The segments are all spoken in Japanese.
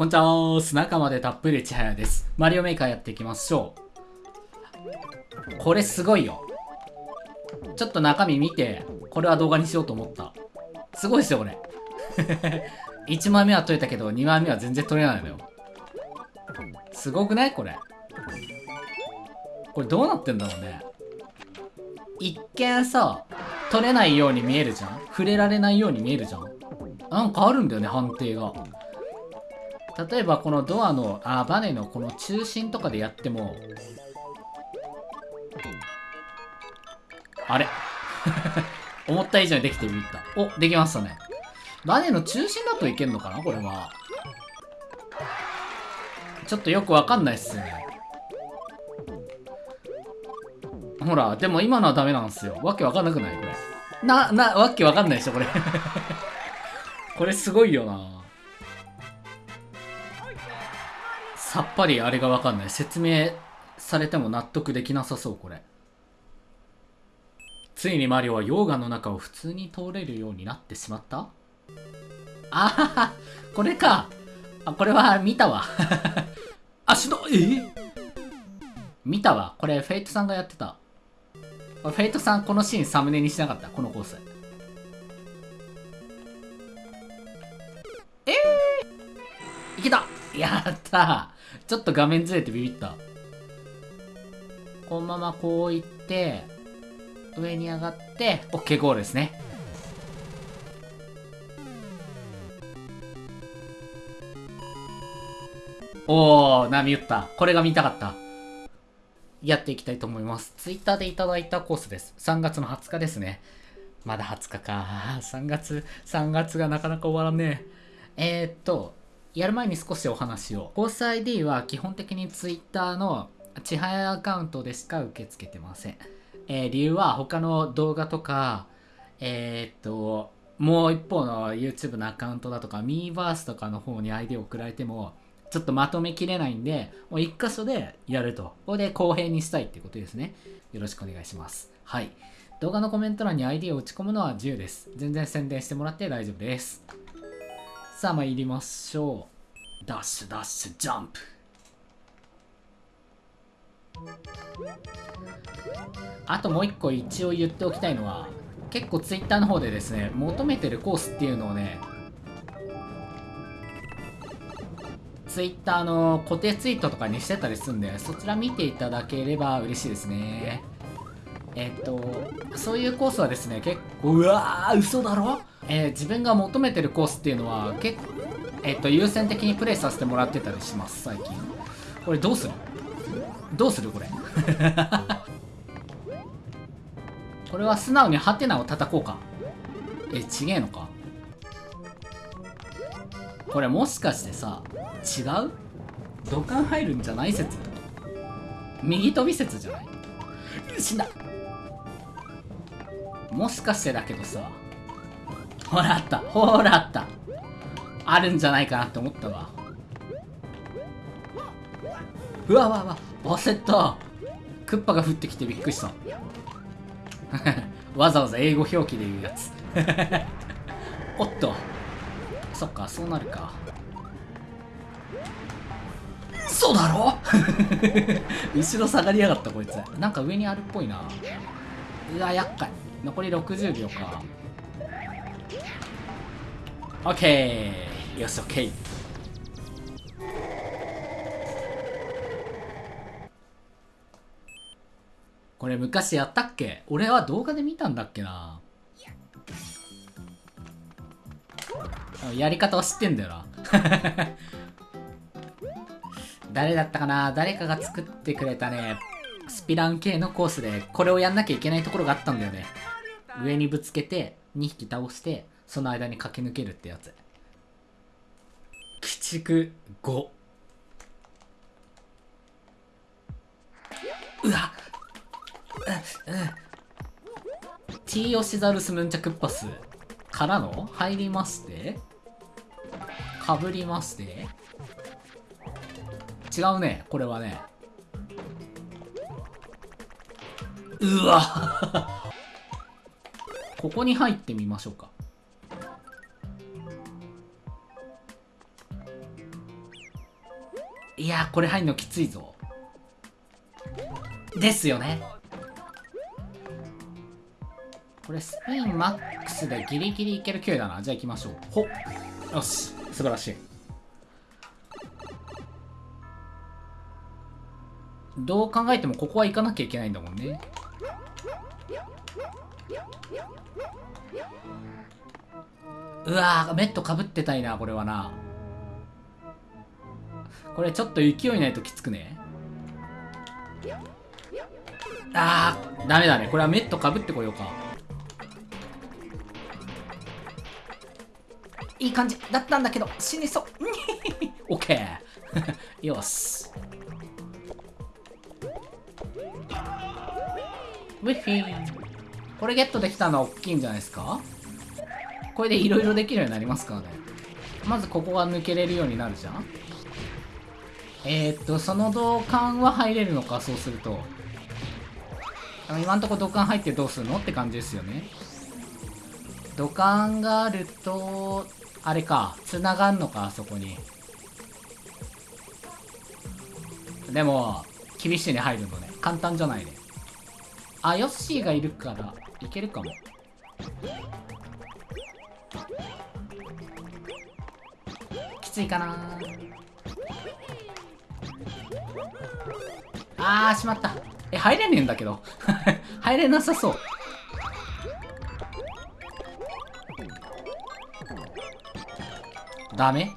こんにちはス仲間でたっぷりちはやです。マリオメーカーやっていきましょう。これすごいよ。ちょっと中身見て、これは動画にしようと思った。すごいですよ、これ。1枚目は取れたけど、2枚目は全然取れないのよ。すごくない？これ。これどうなってんだろうね。一見さ、取れないように見えるじゃん触れられないように見えるじゃんなんかあるんだよね、判定が。例えばこのドアの、あ、バネのこの中心とかでやっても、あれ？思った以上にできてみた。お、できましたね。バネの中心だといけんのかな？これは。ちょっとよくわかんないっすね。ほら、でも今のはダメなんですよ。わけわかんなくない？これ。な、な、わけわかんないでしょこれ これすごいよなさっぱりあれがわかんない。説明されても納得できなさそう、これ。ついにマリオは溶岩の中を普通に通れるようになってしまった？あはは、これか。あ、これは見たわ。足の、え？見たわ。これ、フェイトさんがやってた。フェイトさん、このシーンサムネにしなかった？このコース。えー、いけたやったちょっと画面ずれてビビった。このままこう行って、上に上がって、OK ゴールですね。おー、波打った。これが見たかった。やっていきたいと思います。ツイッターでいただいたコースです。3月の20日ですね。まだ20日か。3月、3月がなかなか終わらねえ。えー、っと、やる前に少しお話を。コース ID は基本的にツイッターのちはやアカウントでしか受け付けてません。えー、理由は他の動画とか、えー、っと、もう一方の YouTube のアカウントだとか、ミーバースとかの方に ID を送られても、ちょっとまとめきれないんで、もう一箇所でやると。ここで公平にしたいってことですね。よろしくお願いします。はい。動画のコメント欄に ID を打ち込むのは自由です。全然宣伝してもらって大丈夫です。さあ参りましょう。ダッシュダッシュジャンプ。あともう一個一応言っておきたいのは、結構 Twitter の方でですね、求めてるコースっていうのをね、ツイッターの固定ツイートとかにしてたりするんで、そちら見ていただければ嬉しいですね。えっと、そういうコースはですね、結構、うわー、嘘だろ？えー、自分が求めてるコースっていうのは、結構、えっと、優先的にプレイさせてもらってたりします、最近。これどうする？どうするこれ？これは素直にハテナを叩こうか。え、ちげえのか？これもしかしてさ、違う？土管入るんじゃない説右飛び説じゃない？死んだもしかしてだけどさほらあった。ほらあった。あるんじゃないかなって思ったわ。うわわわ。忘れた。クッパが降ってきてびっくりした。わざわざ英語表記で言うやつ。おっと。そっかそうなるか。嘘だろ？後ろ下がりやがったこいつ。なんか上にあるっぽいな。うわ厄介。残り60秒か。オッケー。よしオッケー。これ昔やったっけ？俺は動画で見たんだっけな。やり方は知ってんだよな。誰だったかな？誰かが作ってくれたね、スピラン系のコースで、これをやんなきゃいけないところがあったんだよね。上にぶつけて、2匹倒して、その間に駆け抜けるってやつ。鬼畜5。うわ。う、うん。T オシザルスヌンチャクッパスからの入りまして、かぶりまして、違うね。これはね。うわ。ここに入ってみましょうか。いやこれ入んのきついぞ。ですよね。これスピンマックスでギリギリいける勢いだな。じゃあ行きましょう。ほっ。よし。素晴らしい。どう考えてもここは行かなきゃいけないんだもんね。うわーメットかぶってたいなこれはな。これちょっと勢いないときつくね？あーダメだね。これはメットかぶってこようか。いい感じだったんだけど死にそう。オッケーよし。ウィッフィー。これゲットできたのは大きいんじゃないですか？これでいろいろできるようになりますからね。まずここが抜けれるようになるじゃんえー、っとその銅管は入れるのかそうすると。今んとこ土管入ってどうするのって感じですよね。土管があるとあれか繋がんのかあそこに。でも厳しいね入るのね。簡単じゃないね。あヨッシーがいるからいけるかも。きついかな。あーしまった。え入れねえんだけど。入れなさそう。ダメ？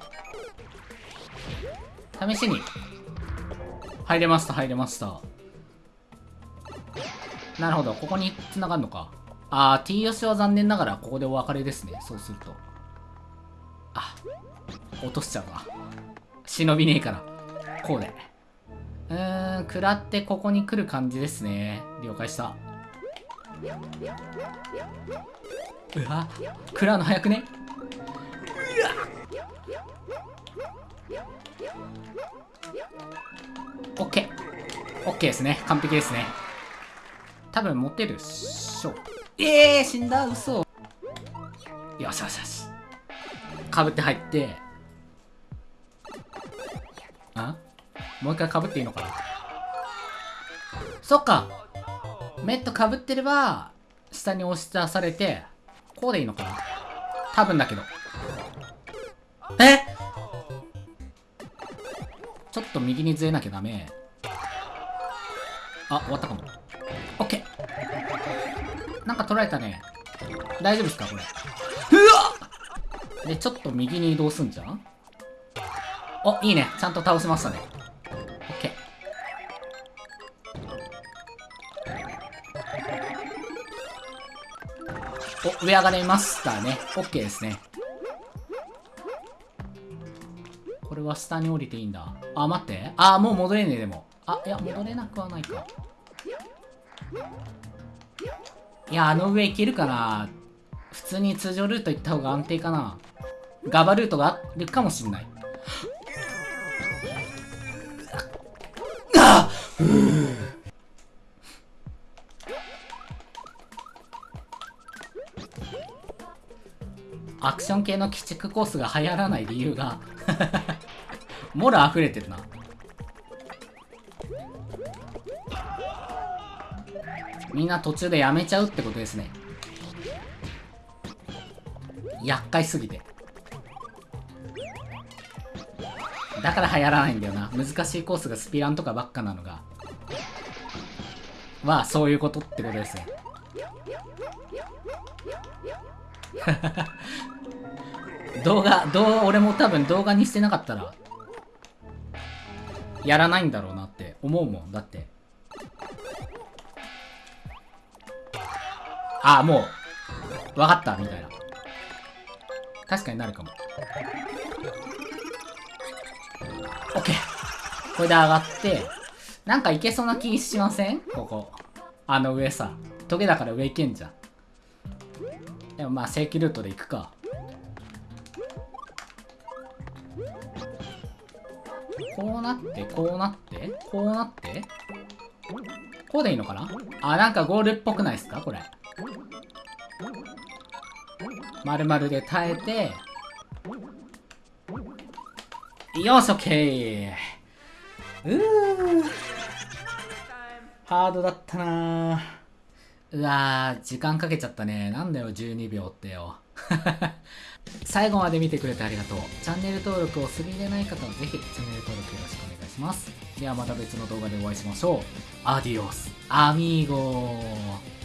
試しに。入れました入れました。なるほど。ここに繋がるのか。あー T ヨシは残念ながらここでお別れですね。そうすると。あ落としちゃうわ忍びねえから。こうで。うーん食らってここに来る感じですね。了解した。うわ食らうの早くね。オッケー。オッケーですね。完璧ですね。多分持てるっしょ。ええー、死んだ。嘘。よしよしよし。かぶって入って。もう一回かぶっていいのかな？そっか。メットかぶってれば下に押し出されてこうでいいのかな？多分だけど。え？ちょっと右にずれなきゃダメ。あ終わったかも。オッケー。なんか取られたね。大丈夫ですかこれ？うわ！でちょっと右に移動すんじゃん？おいいね。ちゃんと倒せましたね。お上上がれましたね。オッケーですね。これは下に降りていいんだ。あ待って。あもう戻れねえでも。あいや戻れなくはないか。いやあの上行けるかな普通に通常ルート行った方が安定かな。ガバルートがあるかもしんない。あっ。アクション系の鬼畜コースが流行らない理由が モラ溢れてるな。みんな途中でやめちゃうってことですね。厄介すぎて。だから流行らないんだよな。難しいコースがスピランとかばっかなのが。はそういうことってことですね。動画、動画、俺も多分動画にしてなかったら、やらないんだろうなって思うもん。だって。ああ、もう、わかった、みたいな。確かになるかも。オッケー。これで上がって、なんかいけそうな気しません？ここ。あの上さ。トゲだから上行けんじゃん。でもまあ正規ルートで行くか。こうなって、こうなって、こうなって、こうでいいのかな？あ、なんかゴールっぽくないですか？これ。丸々で耐えて、よし、オッケー。うー。ハードだったなうわー時間かけちゃったね。なんだよ12秒ってよ。最後まで見てくれてありがとう。チャンネル登録をするでない方はぜひチャンネル登録よろしくお願いします。ではまた別の動画でお会いしましょう。アディオス。アミーゴー。